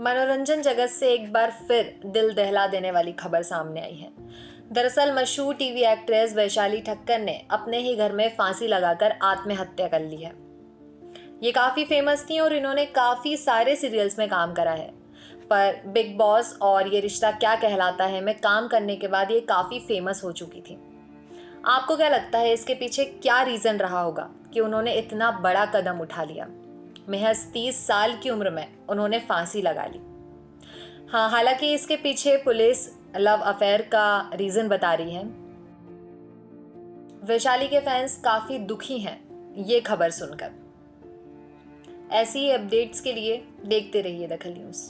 मनोरंजन जगत से एक बार फिर दिल दहला देने वाली खबर सामने आई है। दरअसल मशहूर टीवी एक्ट्रेस वैशाली ठक्कर ने अपने ही घर में फांसी लगाकर आत्महत्या कर ली है। ये काफ़ी फ़ेमस थी और इन्होंने काफ़ी सारे सीरियल्स में काम करा है। पर बिग बॉस और ये रिश्ता क्या कहलाता है में काम करने के बाद ये काफ़ी फ़ेमस हो चुकी थी। आपको क्या लगता है इसके पीछे क्या रीज़न रहा होगा कि उन्होंने इतना बड़ा कदम उठा लिया? महज तीस साल की उम्र में उन्होंने फांसी लगा ली। हाँ हालाँकि इसके पीछे पुलिस लव अफेयर का रीज़न बता रही है। वैशाली के फैंस काफ़ी दुखी हैं, ये खबर सुनकर। ऐसी अपडेट्स के लिए देखते रहिए दखल न्यूज़।